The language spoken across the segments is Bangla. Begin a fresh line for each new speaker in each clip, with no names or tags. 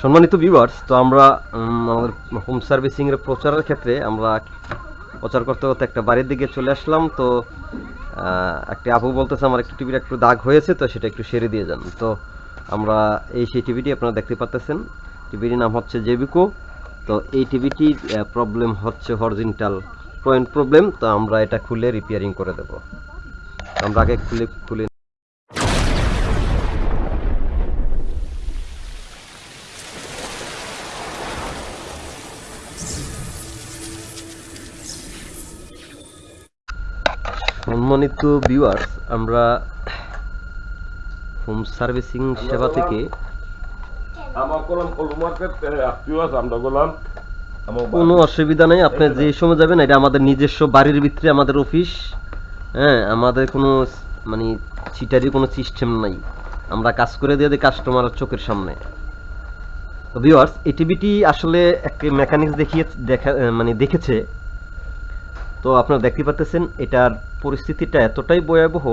সম্মানিত ভিউয়ার্স তো আমরা আমাদের হোম সার্ভিসিং এর প্রচারের ক্ষেত্রে আমরা প্রচার করতে করতে একটা বাড়ির দিকে চলে আসলাম। তো একটি আপু বলতেছে, আমার একটু টিভির একটু দাগ হয়েছে, তো সেটা একটু সেরে দিয়ে যান। তো আমরা এই সেই টিভিটি আপনারা দেখতে পাচ্ছেন টিভিটির নাম হচ্ছে জেবিকো। তো এই টিভিটির প্রবলেম হচ্ছে হরজিনটাল পয়েন্ট প্রবলেম তো আমরা এটা খুলে রিপেয়ারিং করে দেব। আমরা আগে খুলে খুলে সম্মানিত ভিউয়ার্স আমরা হোম সার্ভিসিং সেবা থেকে কোনো অসুবিধা নেই আপনি যে সময় যাবেন এটা আমাদের নিজস্ব বাড়ির ভিতরে আমাদের অফিস হ্যাঁ আমাদের কোনো মানে চিটারি কোনো সিস্টেম নাই। আমরা কাজ করে দিয়ে দিই কাস্টমার চোখের সামনে। তো ভিউয়ার্স এটিভিটি আসলে একটা মেকানিক্স দেখিয়ে দেখা মানে দেখেছে। তো আপনারা দেখতে পাচ্ছেন এটার পরিস্থিতিটা এতটাই ভয়াবহ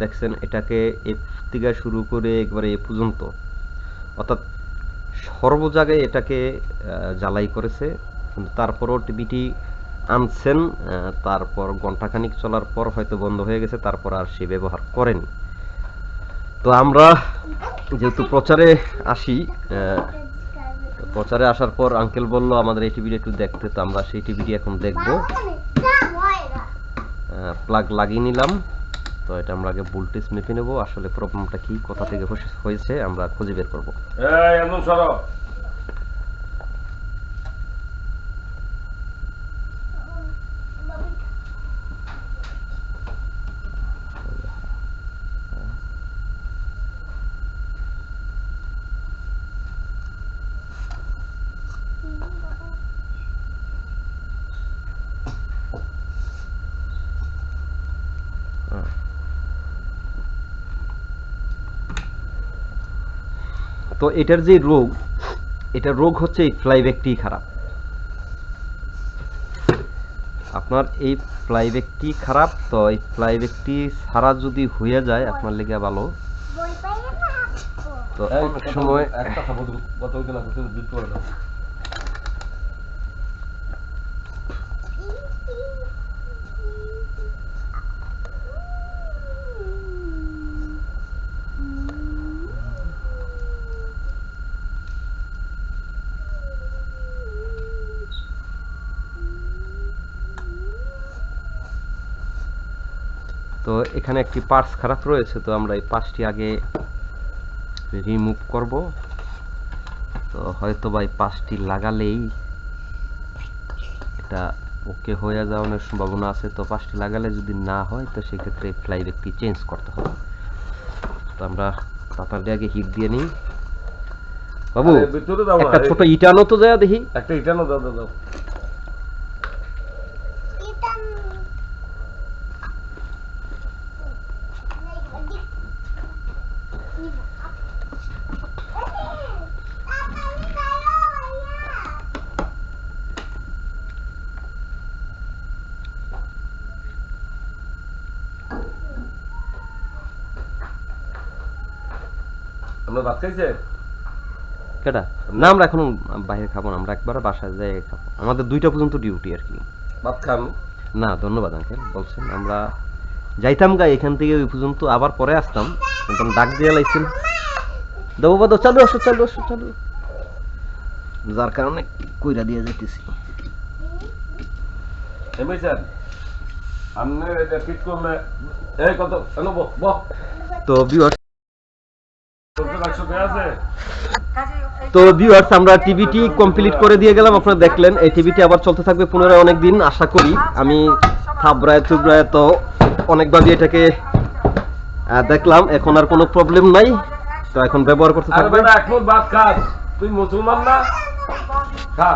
দেখছেন এটাকে এ থেকে শুরু করে একবারে এ পর্যন্ত। অর্থাৎ সর্ব জায়গায় এটাকে জ্বালাই করেছে। কিন্তু তারপরও টিভিটি আনছেন তারপর ঘন্টাখানিক চলার পর হয়তো বন্ধ হয়ে গেছে, তারপর আর সে ব্যবহার করেনি। তো আমরা যেহেতু প্রচারে আসি প্রচারে আসার পর আঙ্কেল বলল, আমাদের এই টিভিটা একটু দেখতে। তো আমরা সেই টিভিটি এখন দেখব। প্লাগ লাগিয়ে নিলাম। তো এটা আমরা আগে ভোল্টেজ মেপে নেব। আসলে প্রবলেমটা কি, কোথা থেকে হয়েছে, আমরা খুঁজে বের করব।
এই এমন
তো এটার যে রোগ এটা রোগ হচ্ছে এই ফ্লাইব্যাকটি খারাপ। আপনার এই ফ্লাইব্যাকটি খারাপ তো এই ফ্লাইব্যাকটি সারা যদি হয়ে যায় আপনার লেগে ভালো। তো
এই,
অনেক
কথা
সময়
বল, একটা কথা বল, কথা বলতে না বলতে দিতে পারে না।
তো এখানে একটি পার্টস খারাপ রয়েছে তো আমরা এই পার্টসটি আগে রিমুভ করব। তো হয়তো বা এই পার্টসটি লাগালেই এটা ওকে হয়ে যাওয়ার সম্ভাবনা আছে। তো পার্টসটি লাগালে যদি না হয় তো সেক্ষেত্রে ফ্লাইট একটি চেঞ্জ করতে হবে। তো আমরা তাড়াতাড়ি আগে হিট দিয়ে নিই। বাবু একটা ছোট ইটানো তো যায় দেখি।
একটা ইটানো দাও দাও। আমরা ভাত খাইছে?
কেটা না আমরা এখন বাইরে খাব না আমরা একবার বাসায় যাই খাব। আমাদের দুইটা পর্যন্ত ডিউটি আর কি।
ভাত খান
না ধন্যবাদ আঙ্কেল বলছেন আমরা যাইতাম গা এখান থেকে ওই পর্যন্ত আবার পরে আসতাম কিন্তু ডাক দিয়ে লাইছেন দেবো বাদো চালু আসো চালু আসো চালু। যার কারণে কইরা দিয়ে যাইতেছি।
এমনি স্যার আপনি এটা ঠিক করলে এই কত বহ।
তো ভিউয়ার্স
সত্তর একশো কে আছে
তো ভিউয়ার্স আমরা টিভিটি কমপ্লিট করে দিয়ে গেলাম। আপনারা দেখলেন এই টিভিটি আবার চলতে থাকবে পুনরায় অনেক দিন আশা করি। আমি থাবড়ায় থুবড়ায় তো অনেকভাবে এটাকে দেখলাম। এখন আর কোনো প্রবলেম নাই। তো এখন ব্যবহার করতে থাকবে।
তুই মুসলমান না? খা।